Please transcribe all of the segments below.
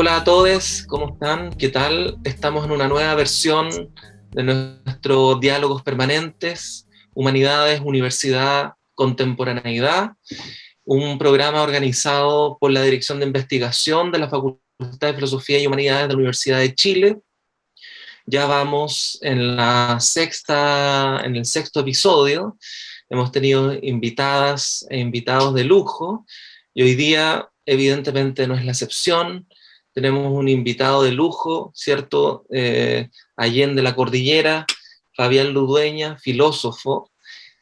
Hola a todos, ¿cómo están? ¿Qué tal? Estamos en una nueva versión de nuestros diálogos permanentes, Humanidades, Universidad, Contemporaneidad, un programa organizado por la Dirección de Investigación de la Facultad de Filosofía y Humanidades de la Universidad de Chile. Ya vamos en, la sexta, en el sexto episodio, hemos tenido invitadas e invitados de lujo, y hoy día evidentemente no es la excepción, tenemos un invitado de lujo, ¿cierto? Eh, Allende la Cordillera, Fabián Ludueña, filósofo.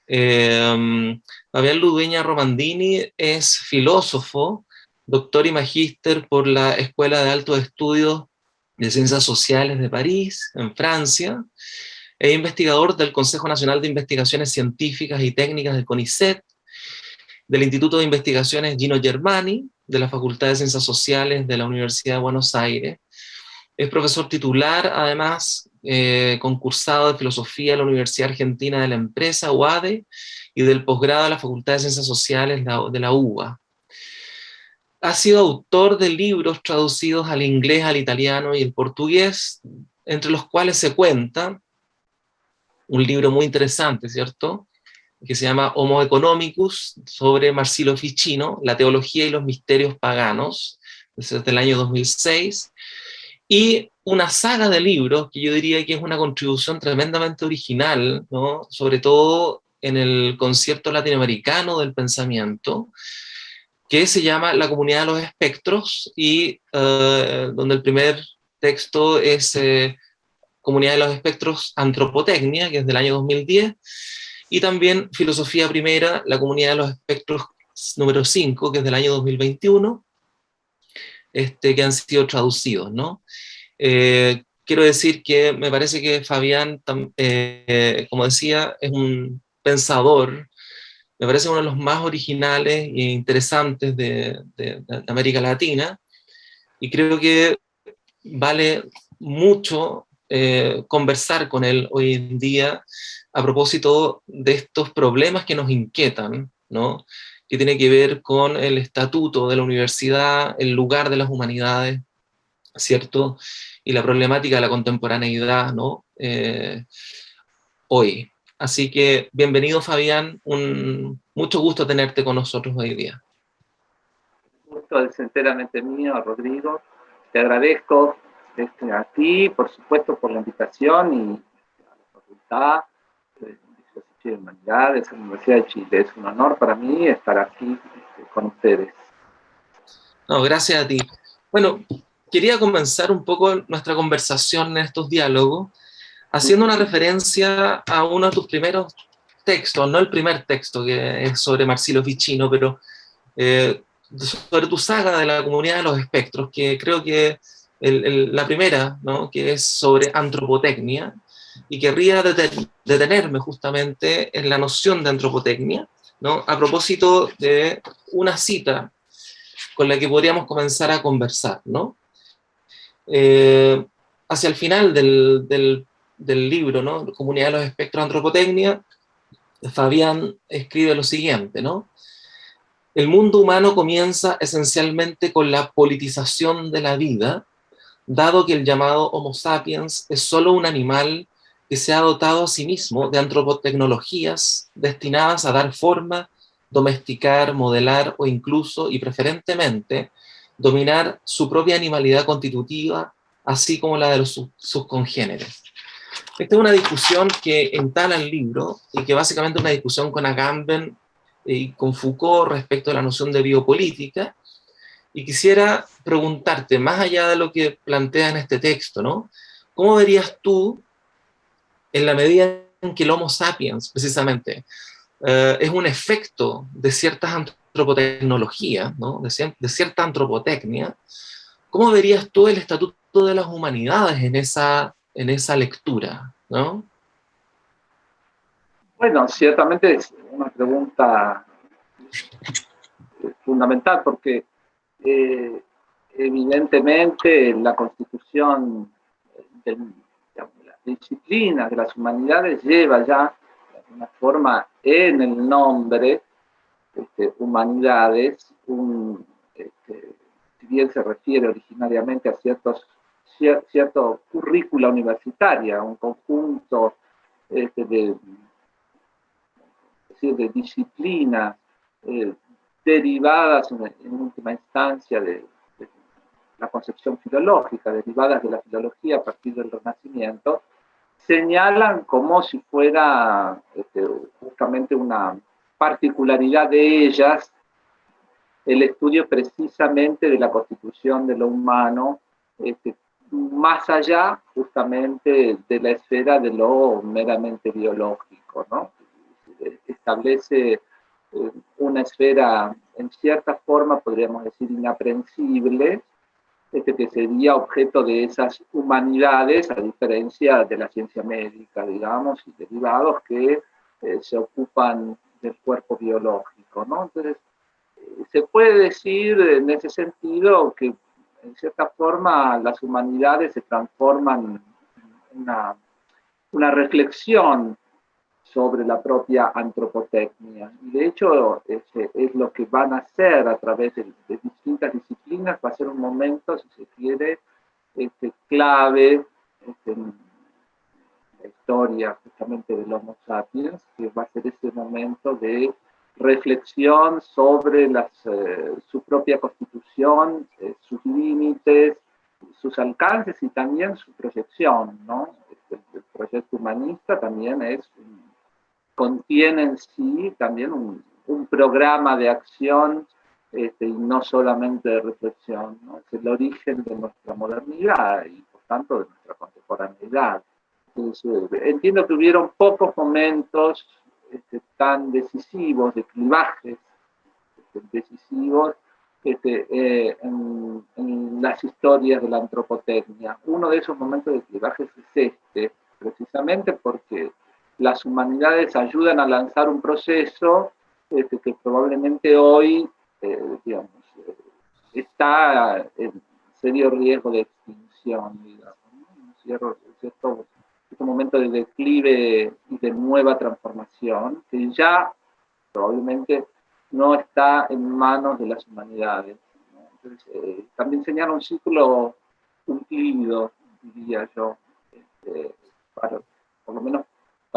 Eh, Fabián Ludueña Romandini es filósofo, doctor y magíster por la Escuela de Altos Estudios de Ciencias Sociales de París, en Francia, es investigador del Consejo Nacional de Investigaciones Científicas y Técnicas del CONICET, del Instituto de Investigaciones Gino Germani, de la Facultad de Ciencias Sociales de la Universidad de Buenos Aires. Es profesor titular, además, eh, concursado de Filosofía de la Universidad Argentina de la Empresa, UADE, y del posgrado de la Facultad de Ciencias Sociales de la UBA. Ha sido autor de libros traducidos al inglés, al italiano y el portugués, entre los cuales se cuenta un libro muy interesante, ¿cierto?, que se llama Homo Economicus, sobre Marsilio Ficino, la teología y los misterios paganos, desde el año 2006, y una saga de libros que yo diría que es una contribución tremendamente original, ¿no? sobre todo en el concierto latinoamericano del pensamiento, que se llama La Comunidad de los Espectros, y eh, donde el primer texto es eh, Comunidad de los Espectros Antropotecnia, que es del año 2010, y también Filosofía Primera, la Comunidad de los Espectros número 5, que es del año 2021, este, que han sido traducidos, ¿no? Eh, quiero decir que me parece que Fabián, eh, como decía, es un pensador, me parece uno de los más originales e interesantes de, América Latina, y creo que vale mucho eh, conversar con él hoy en día, a propósito de estos problemas que nos inquietan, ¿no? que tiene que ver con el estatuto de la universidad, el lugar de las humanidades, ¿cierto? Y la problemática de la contemporaneidad, ¿no? Eh, hoy. Así que, bienvenido Fabián, un, mucho gusto tenerte con nosotros hoy día. Gusto es enteramente mío, Rodrigo. Te agradezco este, a ti, por supuesto, por la invitación y a la facultad, de Humanidades, la Universidad de Chile. Es un honor para mí estar aquí este, con ustedes. No, gracias a ti. Bueno, quería comenzar un poco nuestra conversación en estos diálogos haciendo una referencia a uno de tus primeros textos, no el primer texto que es sobre Marcelo Ficino, pero eh, sobre tu saga de la comunidad de los espectros, que creo que la primera, ¿no? que es sobre antropotecnia, y querría detenerme justamente en la noción de antropotecnia, ¿no? a propósito de una cita con la que podríamos comenzar a conversar. ¿no? Eh, hacia el final del, del, libro, ¿no? Comunidad de los Espectros de Antropotecnia, Fabián escribe lo siguiente, ¿no? El mundo humano comienza esencialmente con la politización de la vida, dado que el llamado Homo sapiens es solo un animal que se ha dotado a sí mismo de antropotecnologías destinadas a dar forma, domesticar, modelar o incluso, y preferentemente, dominar su propia animalidad constitutiva, así como la de sus congéneres. Esta es una discusión que entala el libro, y que básicamente es una discusión con Agamben y con Foucault respecto a la noción de biopolítica, y quisiera preguntarte, más allá de lo que plantea en este texto, ¿no? ¿Cómo verías tú en la medida en que el Homo sapiens, precisamente, eh, es un efecto de ciertas antropotecnologías, de, cierta antropotecnia, ¿cómo verías tú el estatuto de las humanidades en esa, en esa lectura? ¿no? Bueno, ciertamente es una pregunta fundamental porque eh, evidentemente la constitución del disciplina de las humanidades lleva ya de alguna forma en el nombre este, humanidades este, si bien se refiere originariamente a ciertos, cierto currícula universitaria, un conjunto este, de, de disciplinas eh, derivadas en, última instancia de, la concepción filológica, derivadas de la filología a partir del Renacimiento, señalan como si fuera este, justamente una particularidad de ellas el estudio precisamente de la constitución de lo humano, este, más allá justamente de la esfera de lo meramente biológico, ¿no? Establece eh, una esfera, en cierta forma, podríamos decir, inaprensible, este, que sería objeto de esas humanidades, a diferencia de la ciencia médica, digamos, y derivados que eh, se ocupan del cuerpo biológico, ¿no? Entonces, eh, se puede decir en ese sentido que, en cierta forma, las humanidades se transforman en una, una reflexión sobre la propia antropotecnia. Y de hecho, es, es, lo que van a hacer a través de, distintas disciplinas, va a ser un momento, si se quiere, este, clave este, en la historia justamente del Homo sapiens, que va a ser ese momento de reflexión sobre las, eh, su propia constitución, eh, sus límites, sus alcances y también su proyección. ¿no? Este, el proyecto humanista también es contiene en sí también un, programa de acción este, y no solamente de reflexión. Es el origen de nuestra modernidad y por tanto de nuestra contemporaneidad. Eh, entiendo que hubieron pocos momentos este, tan decisivos, de clivajes este, decisivos este, eh, en, en, las historias de la antropotecnia. Uno de esos momentos de clivajes es este, precisamente porque las humanidades ayudan a lanzar un proceso este, que probablemente hoy, eh, digamos, eh, está en serio riesgo de extinción, digamos, ¿no? cierto, cierto, momento de declive y de nueva transformación, que ya probablemente no está en manos de las humanidades. Entonces, eh, también señala un ciclo cumplido, diría yo, este, para, por lo menos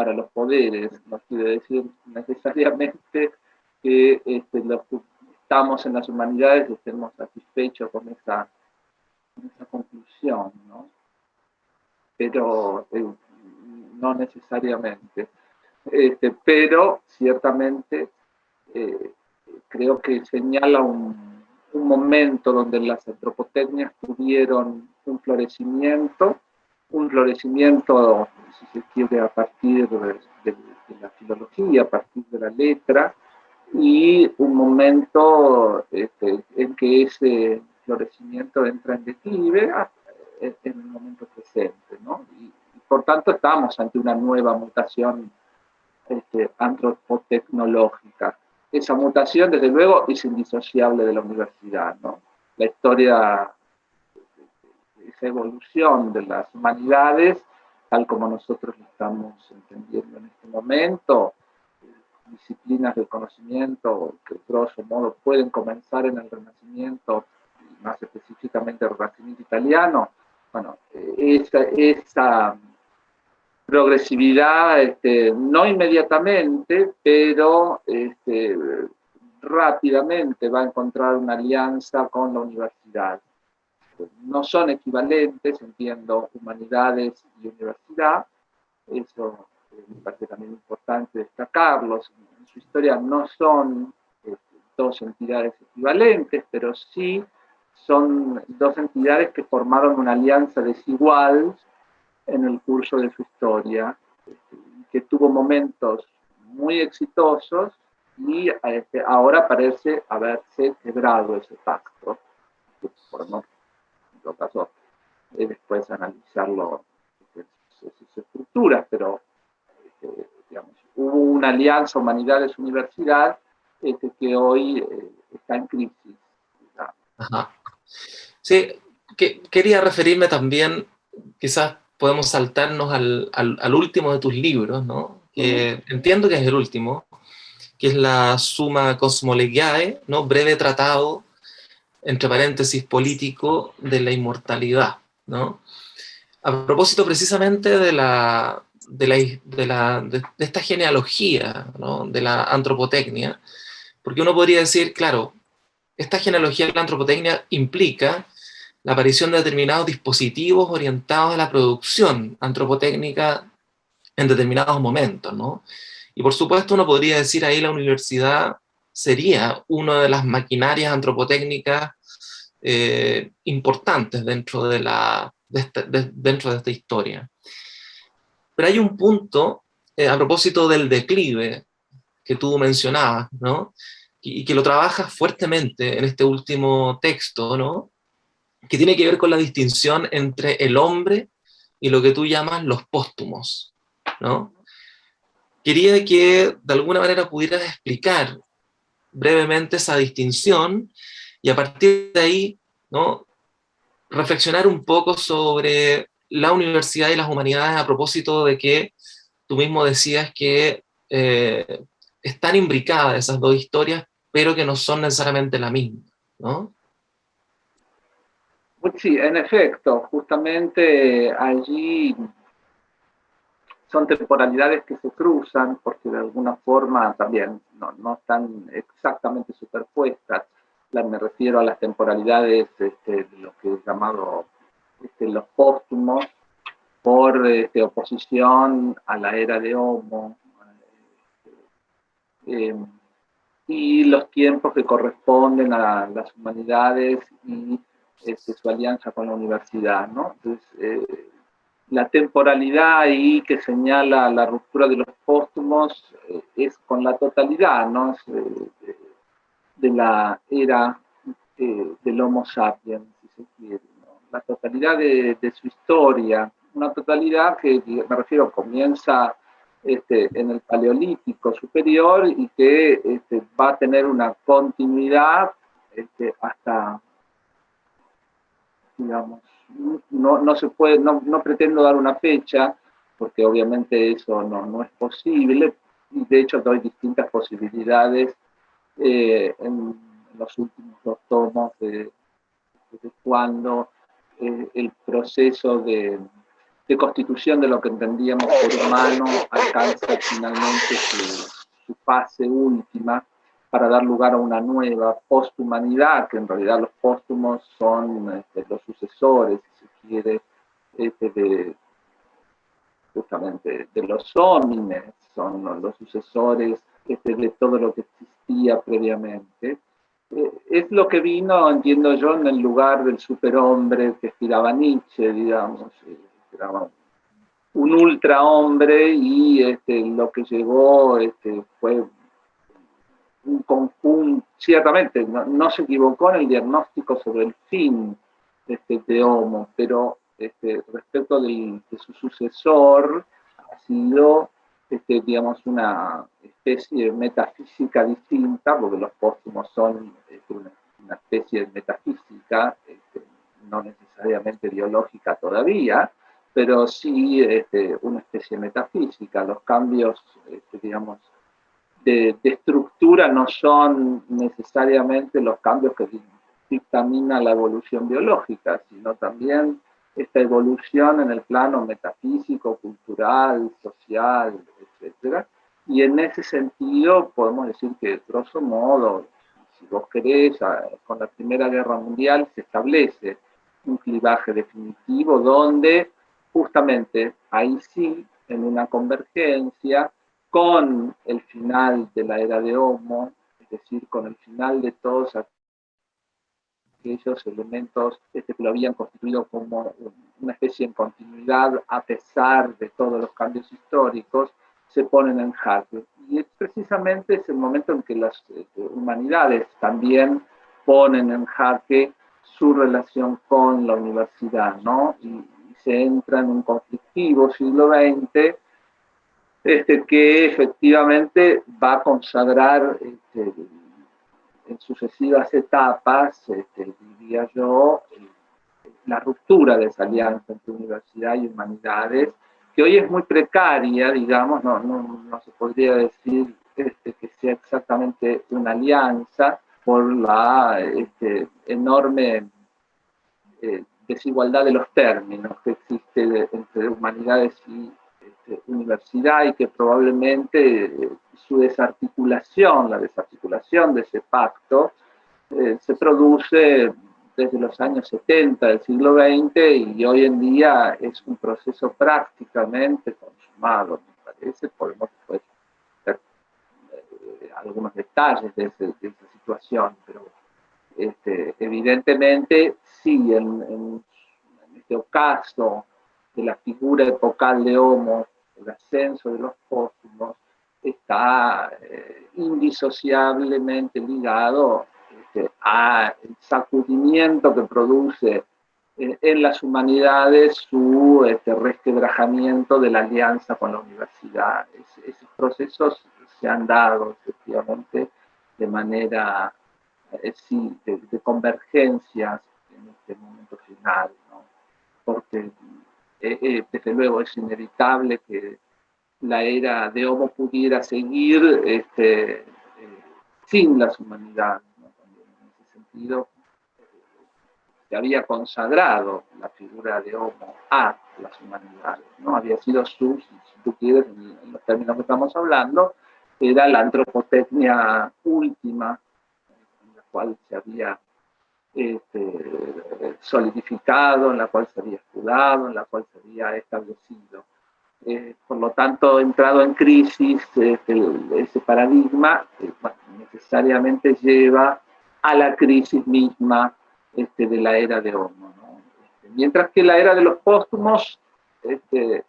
para los poderes, no quiere decir necesariamente que este, los que estamos en las humanidades estemos satisfechos con esa, esa conclusión, ¿no? pero eh, no necesariamente. Este, pero ciertamente eh, creo que señala un, un, momento donde las antropotecnias tuvieron un florecimiento, un florecimiento si se quiere, a partir de, la filología, a partir de la letra, y un momento este, en que ese florecimiento entra en declive en el momento presente, ¿no? Y, por tanto estamos ante una nueva mutación este, antropotecnológica. Esa mutación, desde luego, es indisociable de la universidad, ¿no? La historia, esa evolución de las humanidades tal como nosotros lo estamos entendiendo en este momento, disciplinas del conocimiento que, grosso modo, pueden comenzar en el Renacimiento, más específicamente el Renacimiento italiano, bueno, esa, esa progresividad, este, no inmediatamente, pero este, rápidamente va a encontrar una alianza con la universidad no son equivalentes, entiendo, humanidades y universidad, eso eh, me parece también importante destacarlos, en su historia no son este, dos entidades equivalentes, pero sí son dos entidades que formaron una alianza desigual en el curso de su historia, este, que tuvo momentos muy exitosos y este, ahora parece haberse quebrado ese pacto, por no en todo caso, eh, después analizarlo, sus estructuras, pero este, digamos, hubo una alianza humanidades-universidad este, que hoy eh, está en crisis. Sí, que, quería referirme también, quizás podemos saltarnos al, al, último de tus libros, ¿no? que entiendo que es el último, que es la Suma Cosmolegiae, ¿no? breve tratado entre paréntesis, político de la inmortalidad, ¿no? A propósito precisamente de, la, de, la, de, esta genealogía, ¿no? de la antropotecnia, porque uno podría decir, claro, esta genealogía de la antropotecnia implica la aparición de determinados dispositivos orientados a la producción antropotécnica en determinados momentos, ¿no? Y por supuesto uno podría decir ahí la universidad sería una de las maquinarias antropotécnicas eh, importantes dentro de, la, dentro de esta historia. Pero hay un punto, eh, a propósito del declive que tú mencionabas, ¿no? y, que lo trabajas fuertemente en este último texto, ¿no? que tiene que ver con la distinción entre el hombre y lo que tú llamas los póstumos. ¿no? Quería que de alguna manera pudieras explicar brevemente esa distinción y a partir de ahí ¿no? reflexionar un poco sobre la universidad y las humanidades a propósito de que tú mismo decías que eh, están imbricadas esas dos historias, pero que no son necesariamente la misma, ¿no? Pues sí, en efecto, justamente allí son temporalidades que se cruzan porque de alguna forma también no, están exactamente superpuestas. me refiero a las temporalidades este, de lo que es llamado este, los póstumos por este, oposición a la era de Homo eh, y los tiempos que corresponden a las humanidades y su alianza con la universidad. ¿no? Entonces, eh, la temporalidad ahí que señala la ruptura de los póstumos eh, es con la totalidad, eh, de la era eh, del Homo sapiens, si se quiere, la totalidad de, su historia, una totalidad que, me refiero, comienza este, en el Paleolítico superior y que este, va a tener una continuidad este, hasta, digamos, no, no se puede, no, no, pretendo dar una fecha, porque obviamente eso no, no es posible, de hecho doy distintas posibilidades eh, en los últimos dos tomos de, cuando eh, el proceso de, de, constitución de lo que entendíamos por humano alcanza finalmente su, su fase última, para dar lugar a una nueva posthumanidad, que en realidad los póstumos son este, los sucesores, si se quiere, este, de, justamente de los homines, son los sucesores este, de todo lo que existía previamente. Eh, es lo que vino, entiendo yo, en el lugar del superhombre que aspiraba Nietzsche, digamos, eh, un ultrahombre y este, lo que llegó este, fue un ciertamente, no, se equivocó en el diagnóstico sobre el fin este, de Homo, pero este, respecto de su sucesor, ha sido, este, digamos, una especie de metafísica distinta, porque los póstumos son este, una, especie de metafísica, este, no necesariamente biológica todavía, pero sí este, una especie de metafísica. Los cambios, digamos, de, estructura no son necesariamente los cambios que dictamina la evolución biológica, sino también esta evolución en el plano metafísico, cultural, social, etc. Y en ese sentido podemos decir que, grosso modo, si vos querés, con la Primera Guerra Mundial se establece un clivaje definitivo donde justamente ahí sí, en una convergencia, con el final de la era de Homo, es decir, con el final de todos aquellos elementos este, que lo habían constituido como una especie de continuidad a pesar de todos los cambios históricos, se ponen en jaque. Y es precisamente ese momento en que las este, humanidades también ponen en jaque su relación con la universidad, ¿no? Y se entra en un conflictivo siglo XX este, que efectivamente va a consagrar este, en sucesivas etapas, este, diría yo, la ruptura de esa alianza entre universidad y humanidades, que hoy es muy precaria, digamos, no, no, se podría decir este, que sea exactamente una alianza, por la enorme eh, desigualdad de los términos que existe entre humanidades y universidad y que probablemente eh, su desarticulación, la desarticulación de ese pacto, eh, se produce desde los años 70 del siglo XX y hoy en día es un proceso prácticamente consumado, me parece, podemos ver eh, algunos detalles de, esa situación, pero este, evidentemente sí, en, en, este caso de la figura epocal de Homo, el ascenso de los póstumos, está eh, indisociablemente ligado este, al sacudimiento que produce eh, en las humanidades su este, resquebrajamiento de la alianza con la universidad. esos procesos se han dado efectivamente de manera, eh, sí, de, convergencias en este momento final, ¿no? porque desde luego es inevitable que la era de Homo pudiera seguir este, eh, sin las humanidades. En ese sentido, se había consagrado la figura de Homo a las humanidades. ¿no? Había sido su, si tú quieres, en los términos que estamos hablando, era la antropotecnia última, en la cual se había este, solidificado, en la cual se había escudado, en la cual se había establecido. Eh, por lo tanto, entrado en crisis, este, ese paradigma eh, necesariamente lleva a la crisis misma este, de la era de Homo. Este, mientras que la era de los póstumos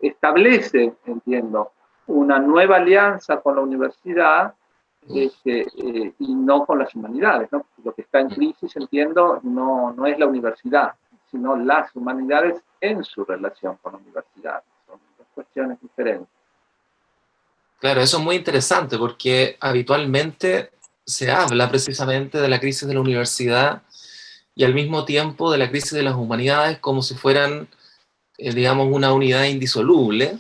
establece, entiendo, una nueva alianza con la universidad eh, y no con las humanidades. Lo que está en crisis, entiendo, no, no es la universidad, sino las humanidades en su relación con la universidad cuestiones diferentes. Claro, eso es muy interesante porque habitualmente se habla precisamente de la crisis de la universidad y al mismo tiempo de la crisis de las humanidades como si fueran, eh, digamos, una unidad indisoluble.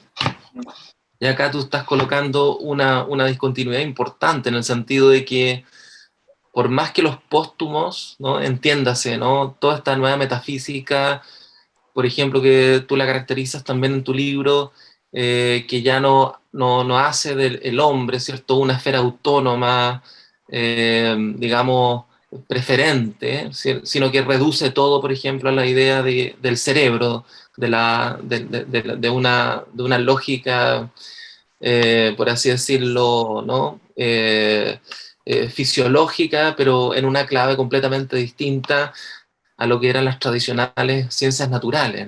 Y acá tú estás colocando una, una, discontinuidad importante en el sentido de que por más que los póstumos, ¿no? entiéndase, ¿no? toda esta nueva metafísica por ejemplo, que tú la caracterizas también en tu libro, eh, que ya no, no, hace del hombre, ¿cierto?, una esfera autónoma, eh, digamos, preferente, sino que reduce todo, por ejemplo, a la idea del cerebro, de, una, lógica, eh, por así decirlo, ¿no? fisiológica, pero en una clave completamente distinta a lo que eran las tradicionales ciencias naturales.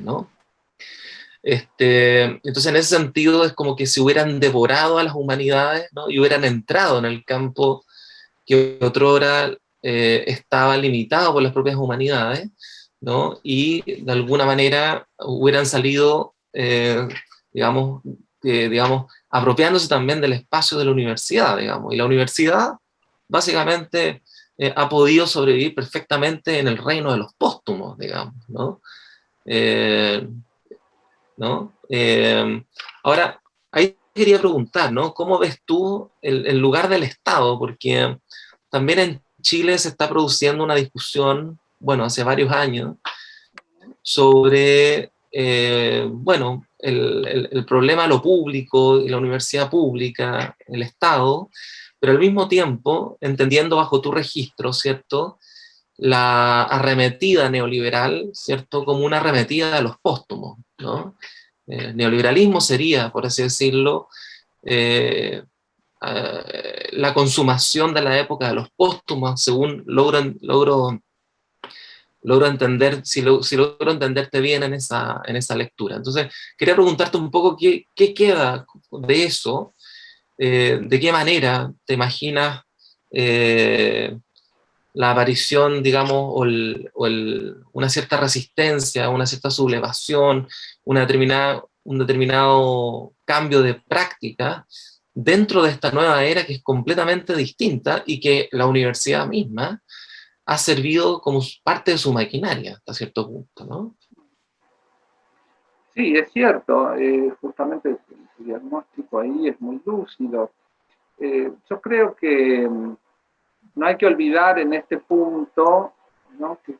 Este, entonces, en ese sentido, es como que se hubieran devorado a las humanidades y hubieran entrado en el campo que otrora eh, estaba limitado por las propias humanidades, ¿no? y de alguna manera hubieran salido, eh, digamos, digamos, apropiándose también del espacio de la universidad, digamos, y la universidad básicamente eh, ha podido sobrevivir perfectamente en el reino de los póstumos, digamos, ¿no? Eh, ¿no? Eh, ahora, ahí quería preguntar, ¿no? ¿Cómo ves tú el, lugar del Estado? Porque también Chile se está produciendo una discusión, bueno, hace varios años, sobre, bueno, el, problema de lo público y la universidad pública, el Estado, pero al mismo tiempo, entendiendo bajo tu registro, ¿cierto?, la arremetida neoliberal, ¿cierto?, como una arremetida de los póstumos, ¿no? El eh, neoliberalismo sería, por así decirlo, eh, eh, la consumación de la época de los póstumos, según logro, logro, logro entender, si, si, logro entenderte bien en esa, en esa lectura. Entonces, quería preguntarte un poco qué, qué queda de eso, eh, ¿de qué manera te imaginas eh, la aparición, digamos, o, una cierta resistencia, una cierta sublevación, una determinada, un determinado cambio de práctica dentro de esta nueva era que es completamente distinta y que la universidad misma ha servido como parte de su maquinaria hasta cierto punto, ¿no? Sí, es cierto, eh, justamente el diagnóstico ahí es muy lúcido. Eh, yo creo que mm, no hay que olvidar en este punto ¿no? que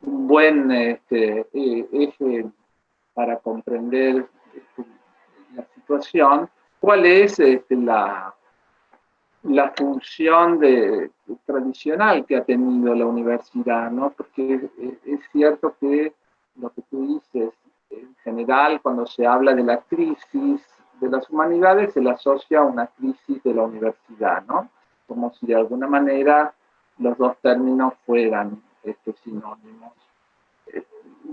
un buen este, e, eje para comprender este, la situación, cuál es este, la, la función de, tradicional que ha tenido la universidad, ¿no? porque es cierto que lo que tú dices, en general, cuando se habla de la crisis de las humanidades, se le asocia a una crisis de la universidad, ¿no? como si de alguna manera los dos términos fueran este, sinónimos. Eh,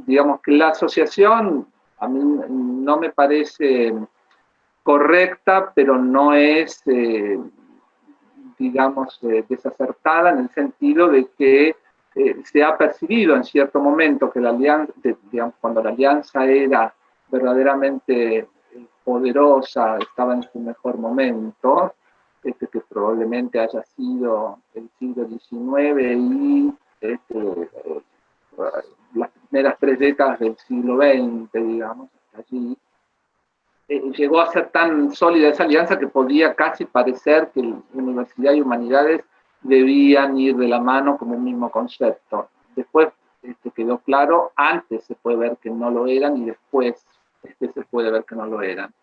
digamos que la asociación a mí no me parece correcta, pero no es, eh, digamos, eh, desacertada en el sentido de que se ha percibido en cierto momento que la alianza, digamos, cuando la alianza era verdaderamente poderosa, estaba en su mejor momento, este, que probablemente haya sido el siglo XIX y este, eh, las primeras tres décadas del siglo XX, digamos, allí, eh, llegó a ser tan sólida esa alianza que podía casi parecer que universidad y humanidades debían ir de la mano como un mismo concepto. Después este, quedó claro, antes se puede ver que no lo eran y después este, se puede ver que no lo eran.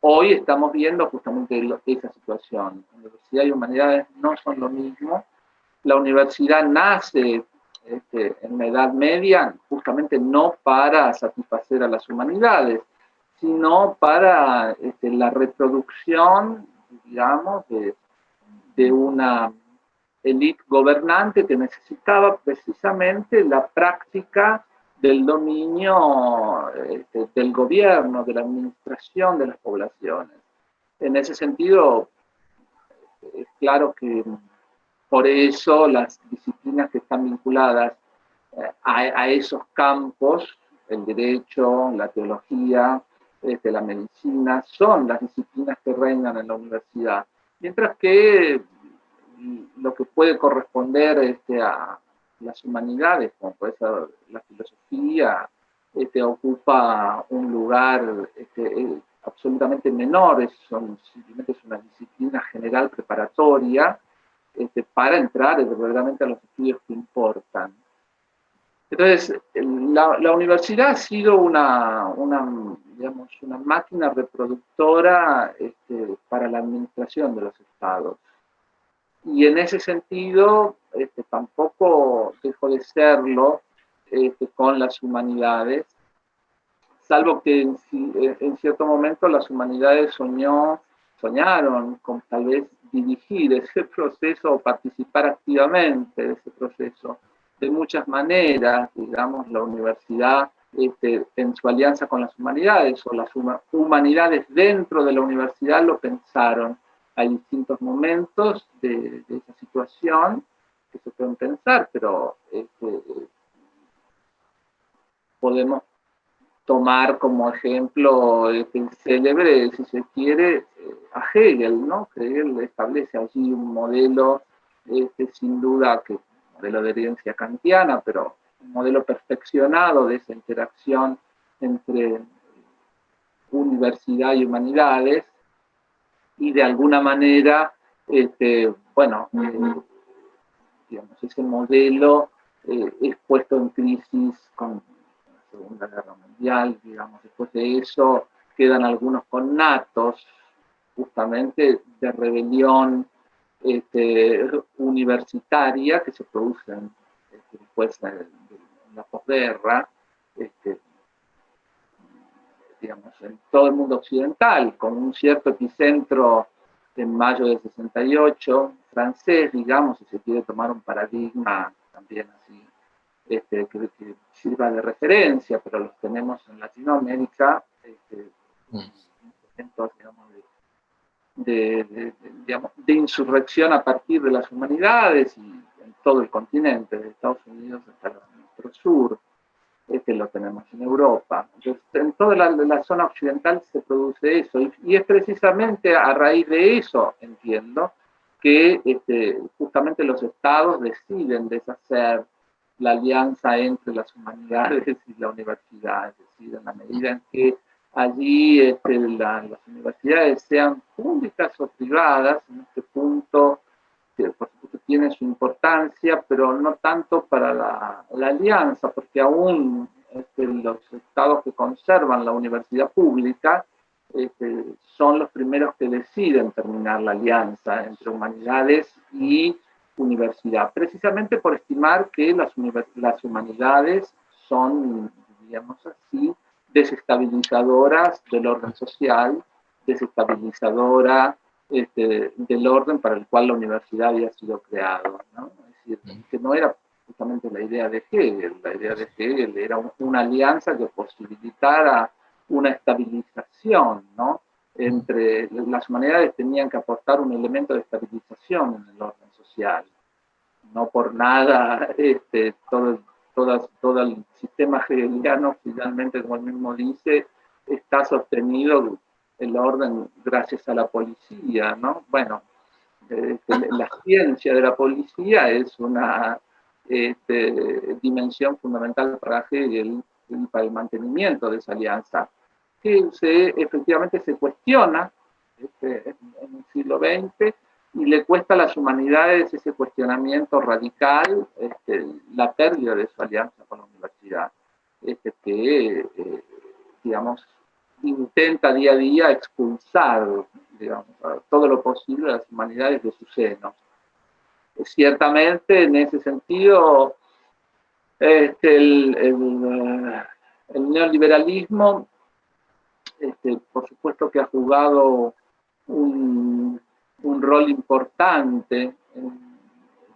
Hoy estamos viendo justamente esa situación. Universidad y humanidades no son lo mismo. La universidad nace este, en la Edad Media justamente no para satisfacer a las humanidades, sino para este, la reproducción, digamos, de, una élite gobernante que necesitaba precisamente la práctica del dominio este, del gobierno, de la administración de las poblaciones. En ese sentido, es claro que por eso las disciplinas que están vinculadas eh, a, esos campos, el derecho, la teología, este, la medicina, son las disciplinas que reinan en la universidad. Mientras que lo que puede corresponder este, a, las humanidades, como puede ser la filosofía, este, ocupa un lugar este, eh, absolutamente menor, es, son, simplemente es una disciplina general preparatoria este, para entrar verdaderamente a los estudios que importan. Entonces, la, universidad ha sido una, una, digamos, una máquina reproductora este, para la administración de los estados. Y en ese sentido, este, tampoco dejó de serlo este, con las humanidades, salvo que en, cierto momento las humanidades soñó, soñaron con tal vez dirigir ese proceso o participar activamente de ese proceso. De muchas maneras, digamos, la universidad este, en su alianza con las humanidades o las humanidades dentro de la universidad lo pensaron. Hay distintos momentos de, esa situación que se pueden pensar, pero este, podemos tomar como ejemplo este, célebre, si se quiere, eh, a Hegel, ¿no? Hegel establece allí un modelo, este, sin duda, que modelo de herencia kantiana, pero un modelo perfeccionado de esa interacción entre universidad y humanidades, y de alguna manera, este, bueno, eh, digamos, ese modelo eh, es puesto en crisis con la Segunda Guerra Mundial, digamos, después de eso quedan algunos connatos justamente de rebelión este, universitaria que se producen este, después de, la posguerra, este, digamos, en todo el mundo occidental, con un cierto epicentro en mayo del 68, francés, digamos, si se quiere tomar un paradigma también así, este, que, sirva de referencia, pero los tenemos en Latinoamérica, este, de, de, insurrección a partir de las humanidades y en todo el continente, de Estados Unidos hasta nuestro sur, este lo tenemos en Europa. Entonces, en toda la, zona occidental se produce eso, y, es precisamente a raíz de eso, entiendo, que este, justamente los estados deciden deshacer la alianza entre las humanidades y la universidad, es decir, en la medida en que allí este, las universidades sean públicas o privadas, en este punto por supuesto tiene su importancia, pero no tanto para la, alianza, porque aún este, los estados que conservan la universidad pública este, son los primeros que deciden terminar la alianza entre humanidades y universidad, precisamente por estimar que las, las humanidades son, digamos así, desestabilizadoras del orden social, desestabilizadora este, del orden para el cual la universidad había sido creada. ¿no? Es decir, que no era justamente la idea de Hegel, la idea de Hegel era una alianza que posibilitara una estabilización, ¿no? Entre las humanidades tenían que aportar un elemento de estabilización en el orden social. No por nada este, todo, todo el sistema hegeliano, finalmente, como él mismo dice, está sostenido el orden gracias a la policía, ¿no? Bueno, este, la ciencia de la policía es una este, dimensión fundamental para Hegel y para el mantenimiento de esa alianza, que se, efectivamente se cuestiona este, en el siglo XX y le cuesta a las humanidades ese cuestionamiento radical, este, la pérdida de su alianza con la universidad, este, que, eh, digamos, intenta día a día expulsar, digamos, todo lo posible a las humanidades de su seno. Ciertamente, en ese sentido, este, el, el, el, neoliberalismo, este, por supuesto que ha jugado un, un rol importante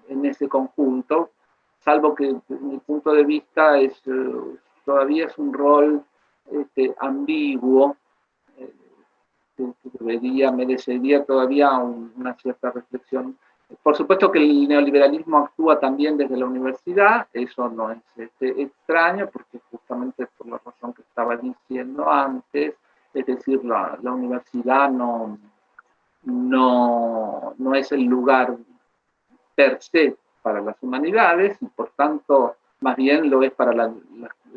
en, ese conjunto, salvo que desde mi punto de vista es, eh, todavía es un rol este, ambiguo, eh, que, debería, merecería todavía una cierta reflexión. Por supuesto que el neoliberalismo actúa también desde la universidad, eso no es este, extraño, porque justamente por la razón que estaba diciendo antes, es decir, la, la universidad no, no, no es el lugar per se para las humanidades y por tanto más bien lo es para la,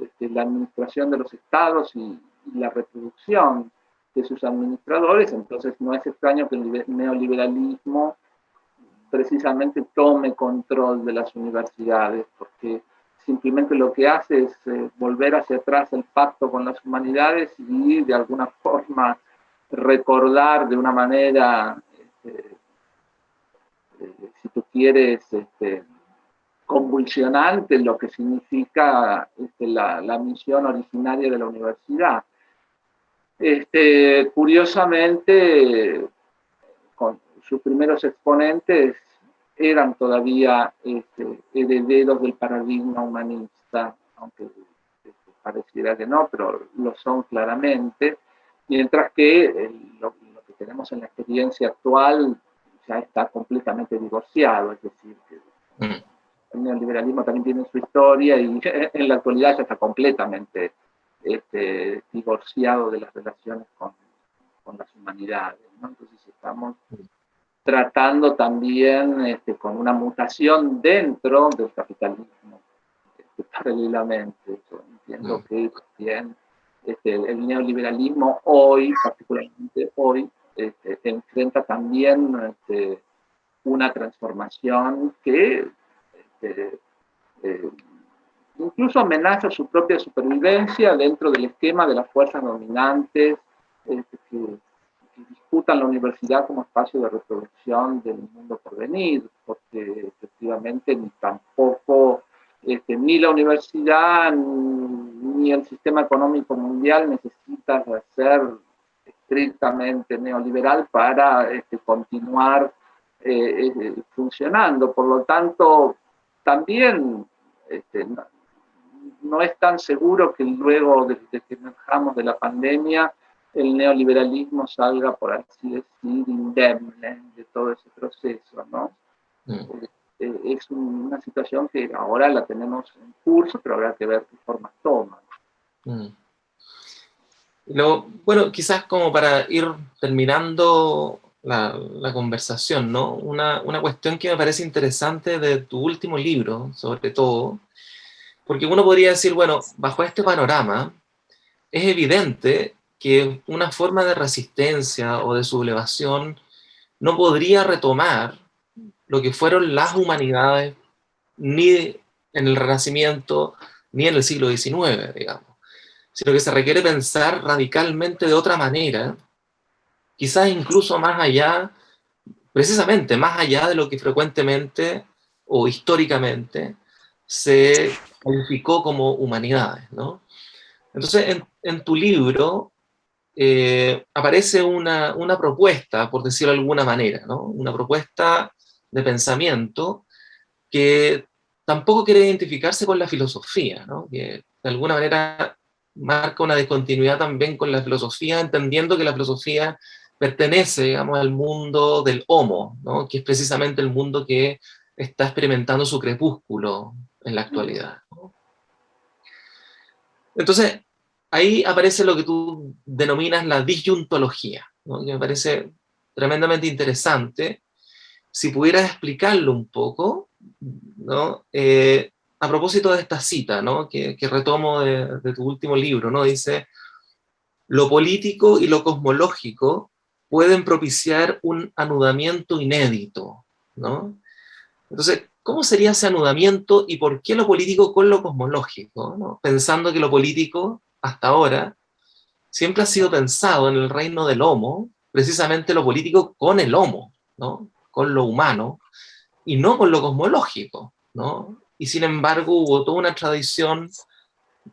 este, administración de los estados y, la reproducción de sus administradores, entonces no es extraño que el neoliberalismo precisamente tome control de las universidades, porque simplemente lo que hace es eh, volver hacia atrás el pacto con las humanidades y de alguna forma recordar de una manera, este, eh, si tú quieres, este, convulsionante lo que significa este, la, misión originaria de la universidad. Este, curiosamente, con sus primeros exponentes eran todavía herederos del paradigma humanista, aunque pareciera que no, pero lo son claramente mientras que lo, que tenemos en la experiencia actual ya está completamente divorciado, es decir, que mm. el neoliberalismo también tiene su historia y en la actualidad ya está completamente este, divorciado de las relaciones con, las humanidades. Entonces estamos tratando también este, con una mutación dentro del capitalismo, este, paralelamente. Yo entiendo mm. que también este, el neoliberalismo hoy, particularmente hoy, este, enfrenta también este, una transformación que eh, incluso amenaza su propia supervivencia dentro del esquema de las fuerzas dominantes que, disputan la universidad como espacio de reproducción del mundo por venir, porque efectivamente ni tampoco ni la universidad ni el sistema económico mundial necesita ser estrictamente neoliberal para este, continuar eh, eh, funcionando. Por lo tanto, también este, no, es tan seguro que luego de, que emerjamos de la pandemia el neoliberalismo salga, por así decir, indemne de todo ese proceso, ¿no? Mm. Eh, es una situación que ahora la tenemos en curso, pero habrá que ver qué forma toma. Mm. bueno, quizás como para ir terminando la, la conversación, ¿no? Una, una, cuestión que me parece interesante de tu último libro, sobre todo, porque uno podría decir, bueno, bajo este panorama, es evidente que una forma de resistencia o de sublevación no podría retomar lo que fueron las humanidades ni en el Renacimiento ni en el siglo XIX, digamos, sino que se requiere pensar radicalmente de otra manera, quizás incluso más allá, precisamente más allá de lo que frecuentemente o históricamente se calificó como humanidades, ¿no? Entonces, en, tu libro eh, aparece una, una, propuesta, por decirlo de alguna manera, ¿no? Una propuesta de pensamiento que tampoco quiere identificarse con la filosofía, ¿no? que de alguna manera marca una discontinuidad también con la filosofía, entendiendo que la filosofía pertenece digamos, al mundo del homo, ¿no? que es precisamente el mundo que está experimentando su crepúsculo en la actualidad. Entonces, ahí aparece lo que tú denominas la disyuntología, que me parece tremendamente interesante. Si pudieras explicarlo un poco, ¿no? Eh, a propósito de esta cita, ¿no? que, retomo de, tu último libro, ¿no? dice, lo político y lo cosmológico pueden propiciar un anudamiento inédito. ¿no? Entonces, ¿cómo sería ese anudamiento y por qué lo político con lo cosmológico? Pensando que lo político, hasta ahora, siempre ha sido pensado en el reino del homo, precisamente lo político con el homo, ¿no? con lo humano, y no con lo cosmológico, ¿no? Y sin embargo hubo toda una tradición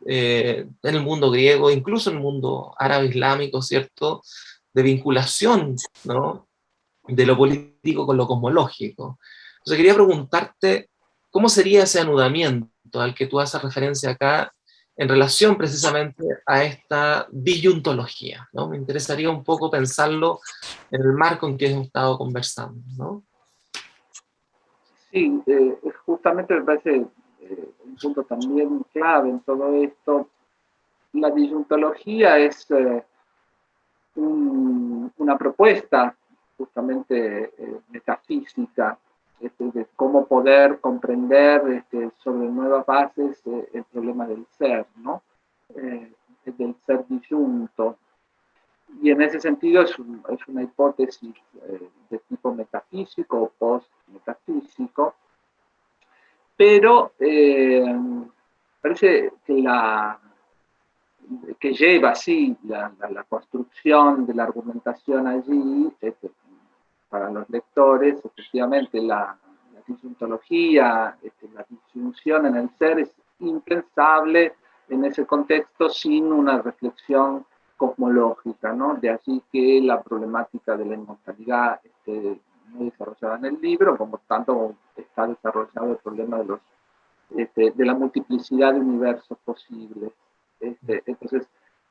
eh, en el mundo griego, incluso en el mundo árabe islámico, ¿cierto?, de vinculación, ¿no?, de lo político con lo cosmológico. Entonces quería preguntarte, ¿cómo sería ese anudamiento al que tú haces referencia acá en relación precisamente a esta disyuntología, ¿no? Me interesaría un poco pensarlo en el marco en que hemos estado conversando, ¿no? Sí, eh, justamente me parece eh, un punto también clave en todo esto. La disyuntología es eh, una propuesta justamente metafísica este, de cómo poder comprender este, sobre nuevas bases el problema del ser, ¿no? del ser disyunto. Y en ese sentido es, es una hipótesis de tipo metafísico o post-metafísico, pero eh, parece que, la, que lleva así la, construcción de la argumentación allí, este, para los lectores, efectivamente la, la disyuntología, este, la disyunción en el ser es impensable en ese contexto sin una reflexión cosmológica, ¿no? De allí que la problemática de la inmortalidad esté muy desarrollada en el libro, como tanto está desarrollado el problema de, los, este, de la multiplicidad de universos posibles. Este, entonces,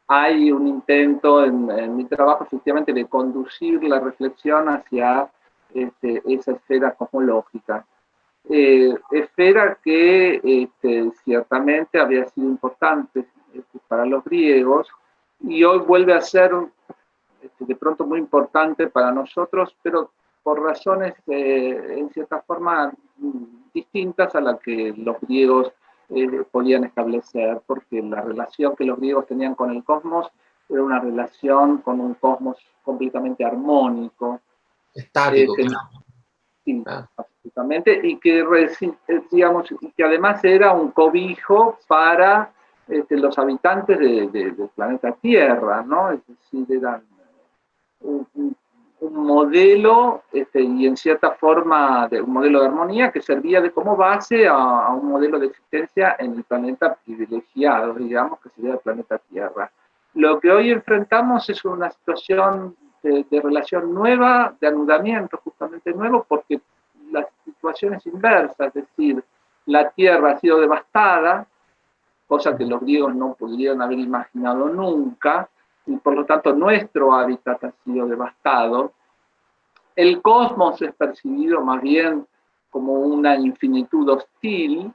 hay un intento en, mi trabajo efectivamente de conducir la reflexión hacia este, esa esfera cosmológica. Eh, esfera que este, ciertamente había sido importante este, para los griegos, y hoy vuelve a ser este, de pronto muy importante para nosotros, pero por razones eh, en cierta forma distintas a las que los griegos eh, podían establecer, porque la relación que los griegos tenían con el cosmos era una relación con un cosmos completamente armónico. Estático. Eh, sí, absolutamente, y que, digamos, y que además era un cobijo para este, los habitantes del planeta Tierra, ¿no? Es decir, eran un, modelo este, y en cierta forma de un modelo de armonía que servía de como base a, un modelo de existencia en el planeta privilegiado, digamos, que sería el planeta Tierra. Lo que hoy enfrentamos es una situación de, de relación nueva, de anudamiento justamente nuevo, porque la situación es inversa, es decir, la Tierra ha sido devastada, cosa que los griegos no podrían haber imaginado nunca, y por lo tanto nuestro hábitat ha sido devastado. El cosmos es percibido más bien como una infinitud hostil,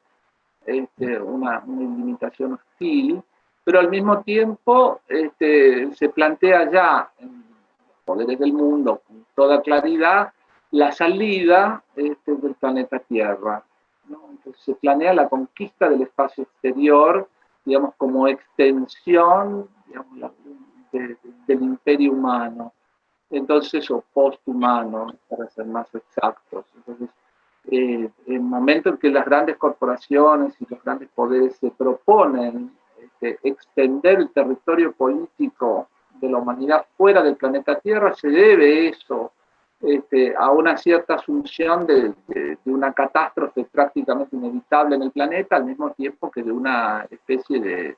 este, una, una limitación hostil, pero al mismo tiempo este, se plantea ya en los poderes del mundo con toda claridad la salida este, del planeta Tierra se planea la conquista del espacio exterior, digamos, como extensión del imperio humano, entonces, o posthumano, para ser más exactos. Entonces, eh, en el momento en que las grandes corporaciones y los grandes poderes se proponen este, extender el territorio político de la humanidad fuera del planeta Tierra, se debe eso este, a una cierta asunción de, una catástrofe prácticamente inevitable en el planeta, al mismo tiempo que de una especie de,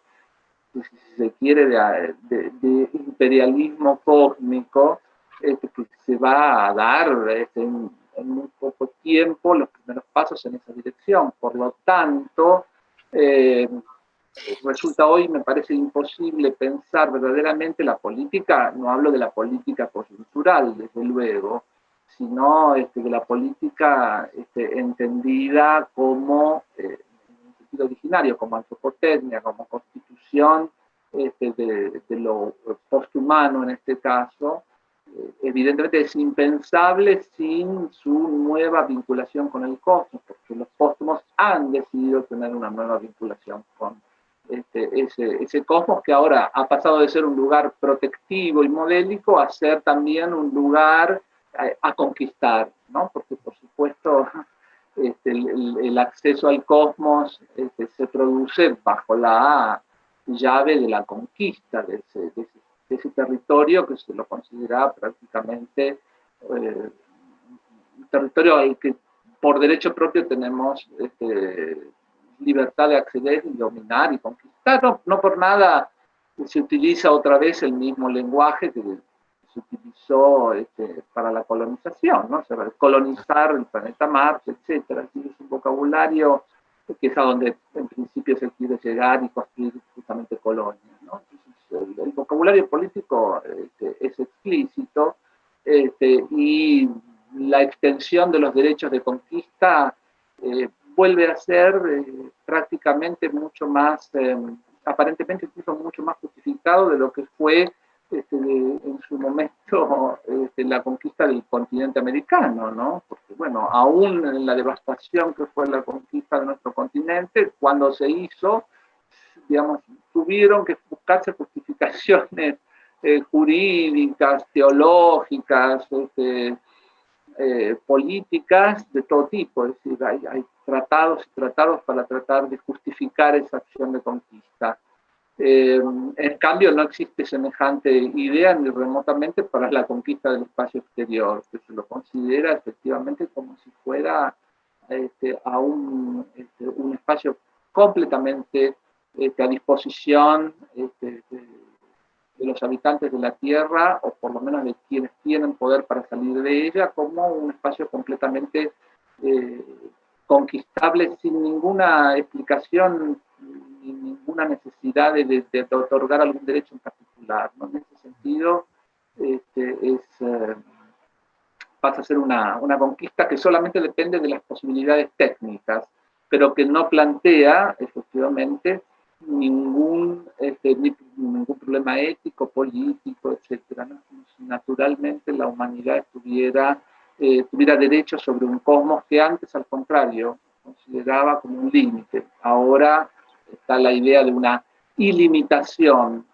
de, imperialismo cósmico este, que se va a dar este, en, muy poco tiempo los primeros pasos en esa dirección. Por lo tanto, eh, resulta hoy, me parece imposible pensar verdaderamente la política, no hablo de la política coyuntural, desde luego, sino este, de la política este, entendida como, eh, en sentido originario, como antropotecnia, como constitución este, de, de, lo posthumano en este caso, eh, evidentemente es impensable sin su nueva vinculación con el cosmos, porque los póstumos han decidido tener una nueva vinculación con este, ese, cosmos que ahora ha pasado de ser un lugar protectivo y modélico a ser también un lugar a, conquistar, ¿no? Porque por supuesto este, el, acceso al cosmos este, se produce bajo la llave de la conquista de ese, territorio que se lo considera prácticamente eh, un territorio al que por derecho propio tenemos libertad de acceder y dominar y conquistar. No, por nada se utiliza otra vez el mismo lenguaje que se utilizó este, para la colonización, colonizar el planeta Marte, etc. es un vocabulario que es a donde en principio se quiere llegar y construir justamente colonias. el, vocabulario político este, es explícito este, y la extensión de los derechos de conquista eh, vuelve a ser eh, prácticamente mucho más, eh, aparentemente incluso mucho más justificado de lo que fue este, en su momento este, la conquista del continente americano, ¿no? Porque, bueno, aún en la devastación que fue la conquista de nuestro continente, cuando se hizo, digamos, tuvieron que buscarse justificaciones eh, jurídicas, teológicas, este, eh, políticas de todo tipo, es decir, hay, hay tratados y tratados para tratar de justificar esa acción de conquista. Eh, en cambio, no existe semejante idea ni remotamente para la conquista del espacio exterior, que se lo considera efectivamente como si fuera este, a un, este, un, espacio completamente este, a disposición de, los habitantes de la Tierra, o por lo menos de quienes tienen poder para salir de ella, como un espacio completamente eh, conquistable sin ninguna explicación ninguna necesidad de, otorgar algún derecho en particular. En ese sentido, este, es, eh, pasa a ser una, una, conquista que solamente depende de las posibilidades técnicas, pero que no plantea, efectivamente, ningún, este, ningún problema ético, político, etc. Naturalmente la humanidad tuviera, eh, tuviera derecho sobre un cosmos que antes, al contrario, consideraba como un límite. Ahora está la idea de una ilimitación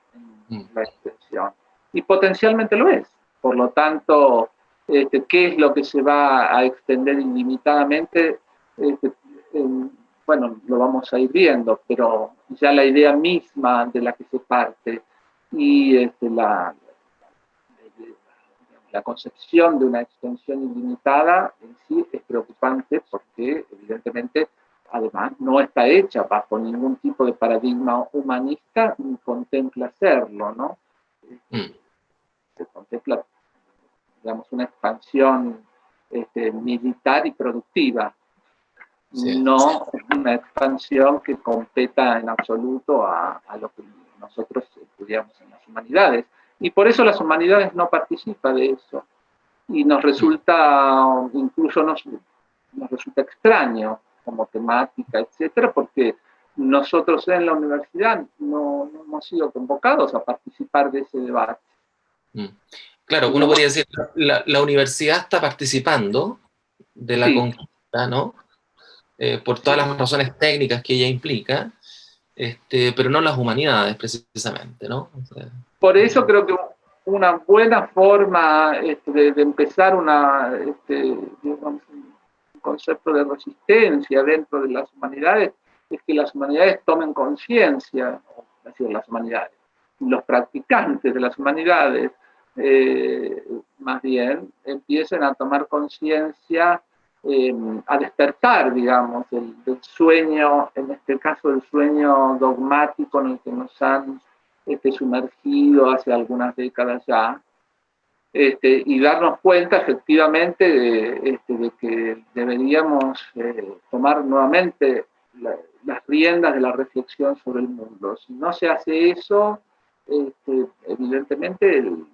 en la extensión. Y potencialmente lo es. Por lo tanto, este, ¿qué es lo que se va a extender ilimitadamente? Este, bueno, lo vamos a ir viendo, pero ya la idea misma de la que se parte y este, la, la concepción de una extensión ilimitada en sí es preocupante porque evidentemente además no está hecha bajo ningún tipo de paradigma humanista ni contempla hacerlo, ¿no? Mm. Se contempla, digamos, una expansión este, militar y productiva, no una expansión que competa en absoluto a, lo que nosotros estudiamos en las humanidades. Y por eso las humanidades no participan de eso. Y nos resulta, incluso nos, nos resulta extraño como temática, etcétera, porque nosotros en la universidad no, hemos sido convocados a participar de ese debate. Mm. Claro, uno podría decir, la, la universidad está participando de la conquista, ¿no? Eh, por todas las razones técnicas que ella implica, este, pero no las humanidades precisamente, ¿no? Por eso creo que una buena forma este, de, empezar este, concepto de resistencia dentro de las humanidades es que las humanidades tomen conciencia, las humanidades, los practicantes de las humanidades, eh, más bien, empiecen a tomar conciencia, em, a despertar, digamos, del, sueño, en este caso el sueño dogmático en el que nos han este, sumergido hace algunas décadas ya, este, y darnos cuenta efectivamente de, este, que deberíamos eh, tomar nuevamente las riendas de la reflexión sobre el mundo. Si no se hace eso, este, evidentemente el,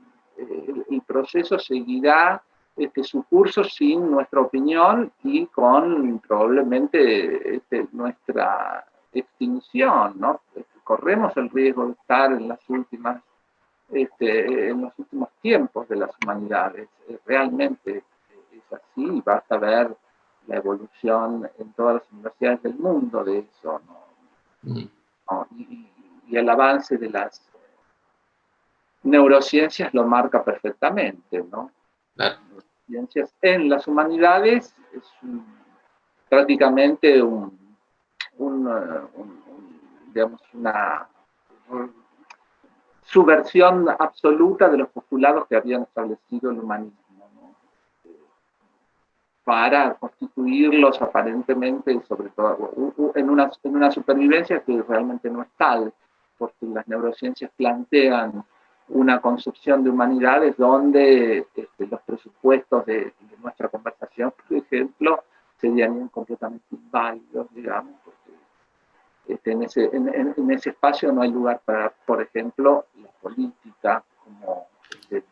proceso seguirá este, su curso sin nuestra opinión y con probablemente este, nuestra extinción. ¿no? Corremos el riesgo de estar en las últimas este, en los últimos tiempos de las humanidades. Eh, realmente es así, basta ver la evolución en todas las universidades del mundo de eso, mm. Y, el avance de las neurociencias lo marca perfectamente, ¿no? Ciencias en las humanidades es prácticamente un, digamos, una subversión absoluta de los postulados que habían establecido el humanismo, para constituirlos aparentemente, sobre todo en una, en una supervivencia que realmente no es tal, porque las neurociencias plantean una concepción de humanidades donde este, los presupuestos de, nuestra conversación, por ejemplo, serían completamente inválidos, digamos, este, en, ese, en, ese espacio no hay lugar para, por ejemplo, la política como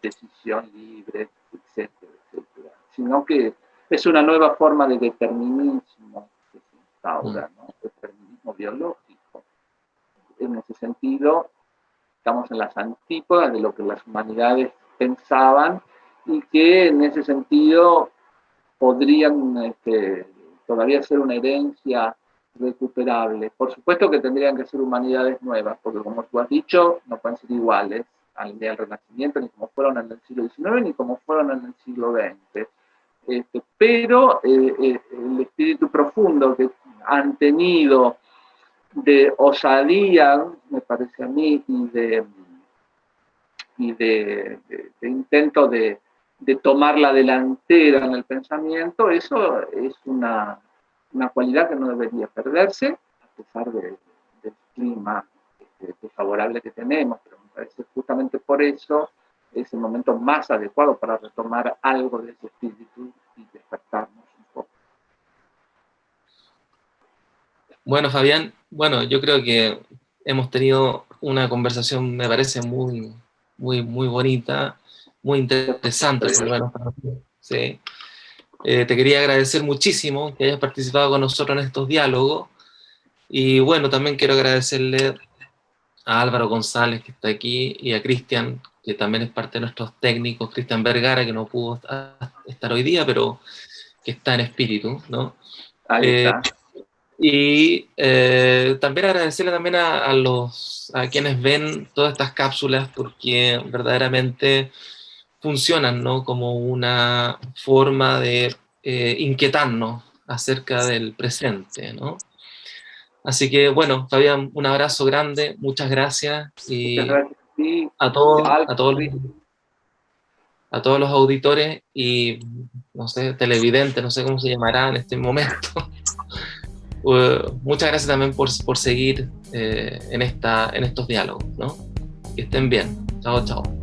decisión libre, etcétera, etcétera, sino que es una nueva forma de determinismo que se instaura, mm. ¿no? determinismo biológico. En ese sentido, estamos en las antípodas de lo que las humanidades pensaban y que en ese sentido podrían este, todavía ser una herencia recuperable. Por supuesto que tendrían que ser humanidades nuevas, porque como tú has dicho, no pueden ser iguales al del Renacimiento, ni como fueron en el siglo XIX, ni como fueron en el siglo XX. Este, pero eh, eh, el espíritu profundo que han tenido de osadía, me parece a mí, y de, y de, intento de, de tomar la delantera en el pensamiento, eso es una, una cualidad que no debería perderse, a pesar del clima este, desfavorable que tenemos, pero me parece justamente por eso es el momento más adecuado para retomar algo de ese espíritu y despertarnos un poco. Bueno, Fabián, bueno, yo creo que hemos tenido una conversación, me parece muy, muy, muy bonita, muy interesante. sí. Eh, te quería agradecer muchísimo que hayas participado con nosotros en estos diálogos. Y bueno, también quiero agradecerle a Álvaro González, que está aquí, y a Cristian, que también es parte de nuestros técnicos, Cristian Vergara, que no pudo estar hoy día, pero que está en espíritu, ¿no? Ahí eh, está. Y eh, también agradecerle también a, los, a quienes ven todas estas cápsulas, porque verdaderamente funcionan ¿no? como una forma de eh, inquietarnos acerca del presente. ¿no? Así que bueno, Fabián, un abrazo grande, muchas gracias y a todos, a todos, a todos los auditores y no sé, televidentes, no sé cómo se llamará en este momento. Uh, muchas gracias también por, por seguir eh, en, esta, en estos diálogos, ¿no? Que estén bien. Chao, chao.